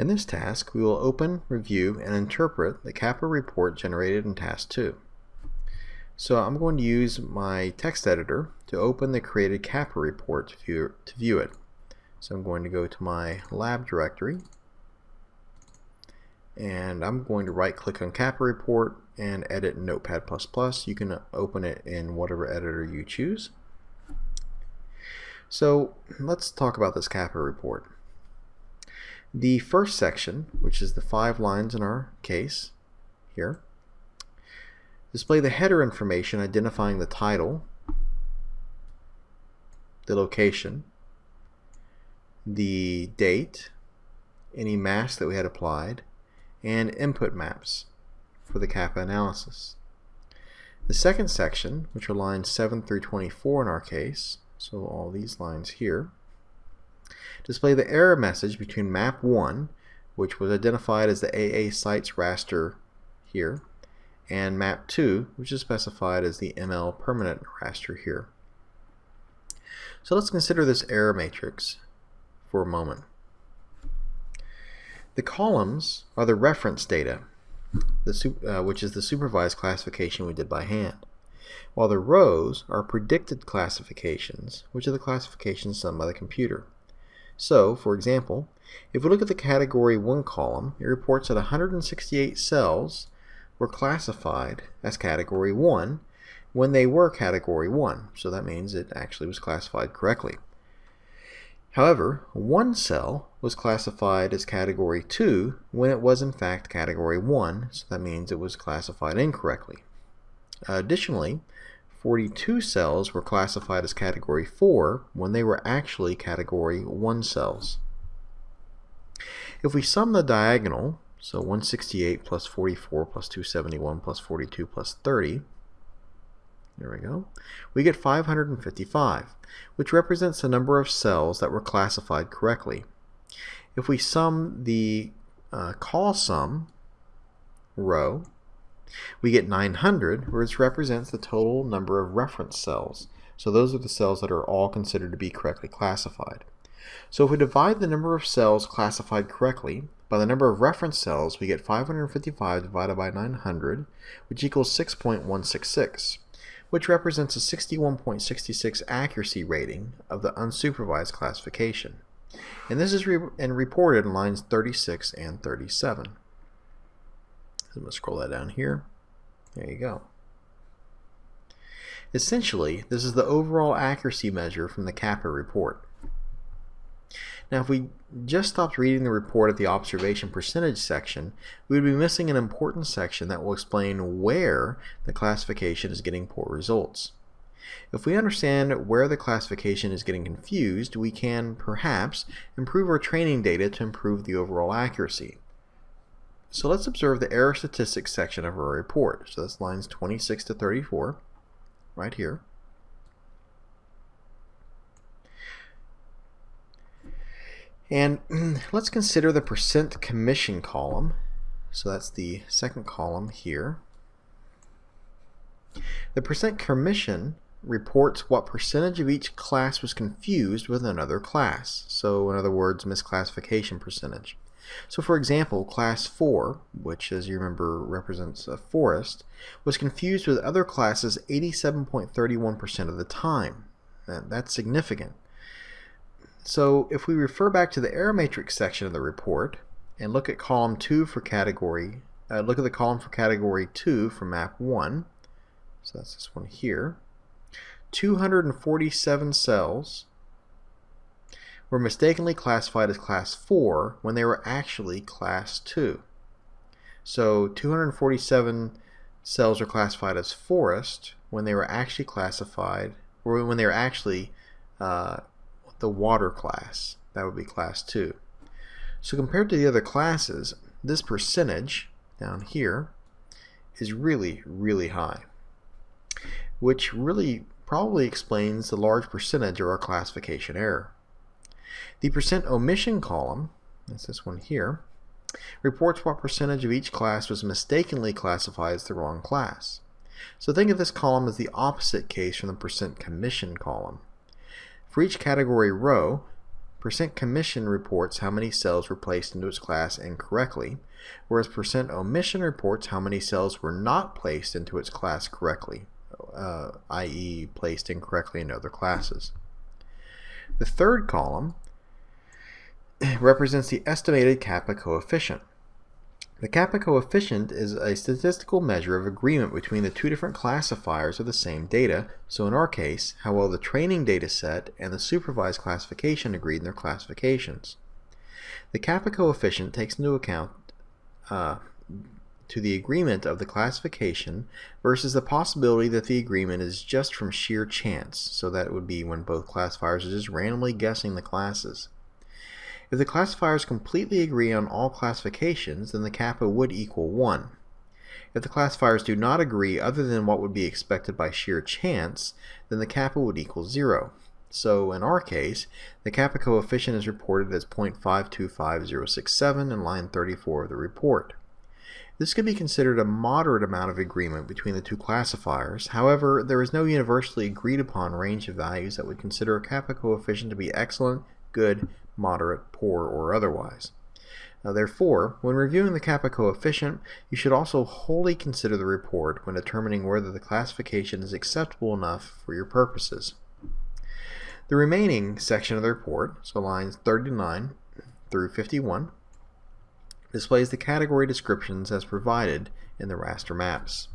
In this task, we will open, review, and interpret the kappa report generated in Task 2. So I'm going to use my text editor to open the created kappa report to view, to view it. So I'm going to go to my lab directory and I'm going to right click on kappa report and edit Notepad++. You can open it in whatever editor you choose. So let's talk about this kappa report. The first section, which is the five lines in our case here, display the header information identifying the title, the location, the date, any mask that we had applied, and input maps for the kappa analysis. The second section, which are lines 7 through 24 in our case, so all these lines here, display the error message between map 1, which was identified as the AA sites raster here, and map 2, which is specified as the ML permanent raster here. So let's consider this error matrix for a moment. The columns are the reference data, the, uh, which is the supervised classification we did by hand, while the rows are predicted classifications, which are the classifications done by the computer. So, for example, if we look at the category 1 column, it reports that 168 cells were classified as category 1 when they were category 1. So that means it actually was classified correctly. However, one cell was classified as category 2 when it was in fact category 1, so that means it was classified incorrectly. additionally, 42 cells were classified as category 4 when they were actually category 1 cells. If we sum the diagonal, so 168 plus 44 plus 271 plus 42 plus 30, there we go, we get 555, which represents the number of cells that were classified correctly. If we sum the uh, call sum row, we get 900, which represents the total number of reference cells. So those are the cells that are all considered to be correctly classified. So if we divide the number of cells classified correctly by the number of reference cells, we get 555 divided by 900, which equals 6.166, which represents a 61.66 accuracy rating of the unsupervised classification. And this is re and reported in lines 36 and 37. I'm going to scroll that down here. There you go. Essentially, this is the overall accuracy measure from the kappa report. Now, if we just stopped reading the report at the observation percentage section, we would be missing an important section that will explain where the classification is getting poor results. If we understand where the classification is getting confused, we can, perhaps, improve our training data to improve the overall accuracy. So let's observe the error statistics section of our report. So that's lines 26 to 34, right here. And let's consider the percent commission column. So that's the second column here. The percent commission reports what percentage of each class was confused with another class. So in other words, misclassification percentage. So for example, class 4, which as you remember represents a forest, was confused with other classes 87.31% of the time. That's significant. So if we refer back to the error matrix section of the report and look at column 2 for category, uh, look at the column for category 2 for map 1, so that's this one here, 247 cells were mistakenly classified as class 4 when they were actually class 2. So 247 cells are classified as forest when they were actually classified, or when they were actually uh, the water class. That would be class 2. So compared to the other classes, this percentage down here is really, really high, which really probably explains the large percentage of our classification error. The percent omission column, that's this one here, reports what percentage of each class was mistakenly classified as the wrong class. So think of this column as the opposite case from the percent commission column. For each category row, percent commission reports how many cells were placed into its class incorrectly, whereas percent omission reports how many cells were not placed into its class correctly, uh, i.e. placed incorrectly in other classes. The third column represents the estimated kappa coefficient. The kappa coefficient is a statistical measure of agreement between the two different classifiers of the same data, so in our case, how well the training data set and the supervised classification agreed in their classifications. The kappa coefficient takes into account uh, to the agreement of the classification versus the possibility that the agreement is just from sheer chance, so that would be when both classifiers are just randomly guessing the classes. If the classifiers completely agree on all classifications, then the kappa would equal 1. If the classifiers do not agree other than what would be expected by sheer chance, then the kappa would equal 0. So in our case, the kappa coefficient is reported as 0.525067 in line 34 of the report. This could be considered a moderate amount of agreement between the two classifiers. However, there is no universally agreed upon range of values that would consider a kappa coefficient to be excellent, good, moderate, poor, or otherwise. Now, therefore, when reviewing the kappa coefficient, you should also wholly consider the report when determining whether the classification is acceptable enough for your purposes. The remaining section of the report, so lines 39 through 51, displays the category descriptions as provided in the raster maps.